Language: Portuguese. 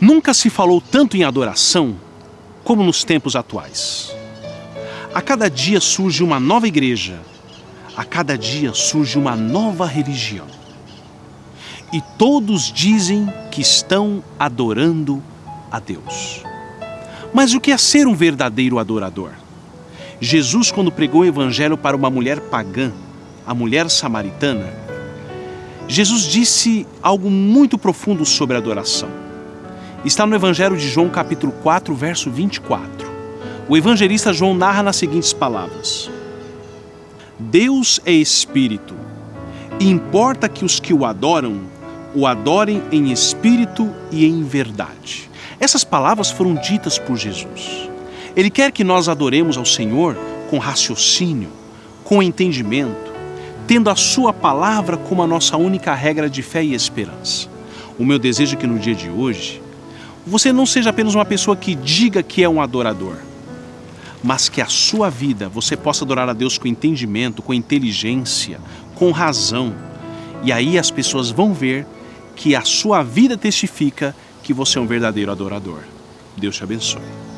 Nunca se falou tanto em adoração como nos tempos atuais. A cada dia surge uma nova igreja, a cada dia surge uma nova religião. E todos dizem que estão adorando a Deus. Mas o que é ser um verdadeiro adorador? Jesus, quando pregou o evangelho para uma mulher pagã, a mulher samaritana, Jesus disse algo muito profundo sobre adoração. Está no Evangelho de João, capítulo 4, verso 24. O evangelista João narra nas seguintes palavras: Deus é espírito, e importa que os que o adoram o adorem em espírito e em verdade. Essas palavras foram ditas por Jesus. Ele quer que nós adoremos ao Senhor com raciocínio, com entendimento, tendo a Sua palavra como a nossa única regra de fé e esperança. O meu desejo é que no dia de hoje você não seja apenas uma pessoa que diga que é um adorador, mas que a sua vida você possa adorar a Deus com entendimento, com inteligência, com razão. E aí as pessoas vão ver que a sua vida testifica que você é um verdadeiro adorador. Deus te abençoe.